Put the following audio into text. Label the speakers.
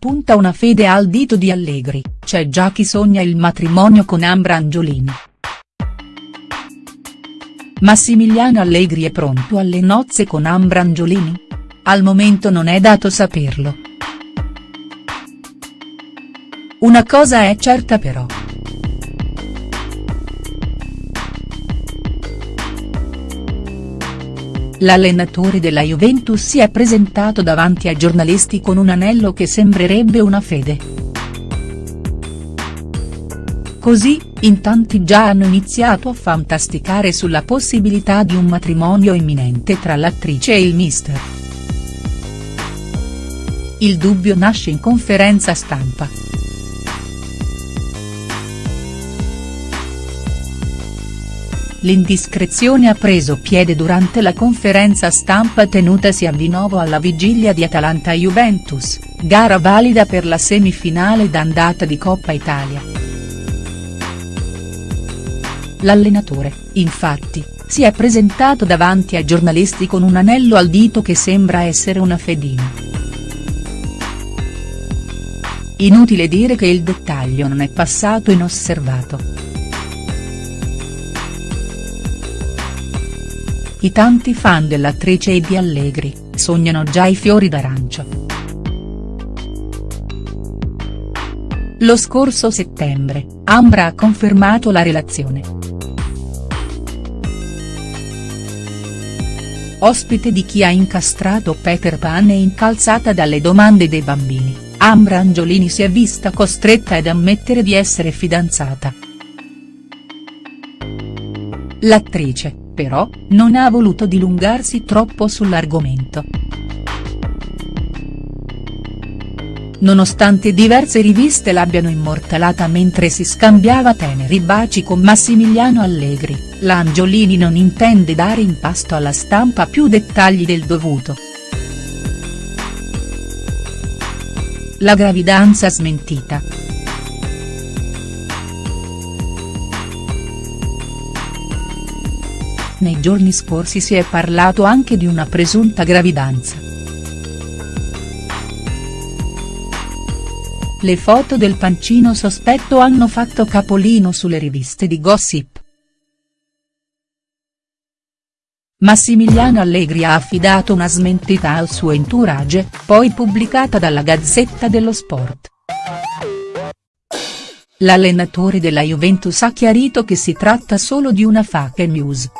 Speaker 1: spunta una fede al dito di Allegri, c'è già chi sogna il matrimonio con Ambra Angiolini. Massimiliano Allegri è pronto alle nozze con Ambra Angiolini? Al momento non è dato saperlo. Una cosa è certa però. L'allenatore della Juventus si è presentato davanti ai giornalisti con un anello che sembrerebbe una fede. Così, in tanti già hanno iniziato a fantasticare sulla possibilità di un matrimonio imminente tra l'attrice e il mister. Il dubbio nasce in conferenza stampa. L'indiscrezione ha preso piede durante la conferenza stampa tenutasi a Vinovo alla vigilia di Atalanta-Juventus, gara valida per la semifinale d'andata di Coppa Italia. L'allenatore, infatti, si è presentato davanti ai giornalisti con un anello al dito che sembra essere una fedina. Inutile dire che il dettaglio non è passato inosservato. I tanti fan dell'attrice e di Allegri, sognano già i fiori d'arancio. Lo scorso settembre, Ambra ha confermato la relazione. Ospite di chi ha incastrato Peter Pan e incalzata dalle domande dei bambini, Ambra Angiolini si è vista costretta ad ammettere di essere fidanzata. L'attrice, però, non ha voluto dilungarsi troppo sull'argomento. Nonostante diverse riviste l'abbiano immortalata mentre si scambiava teneri baci con Massimiliano Allegri, l'Angiolini non intende dare in pasto alla stampa più dettagli del dovuto. La gravidanza smentita. Nei giorni scorsi si è parlato anche di una presunta gravidanza. Le foto del pancino sospetto hanno fatto capolino sulle riviste di gossip. Massimiliano Allegri ha affidato una smentita al suo entourage, poi pubblicata dalla Gazzetta dello Sport. L'allenatore della Juventus ha chiarito che si tratta solo di una fake news.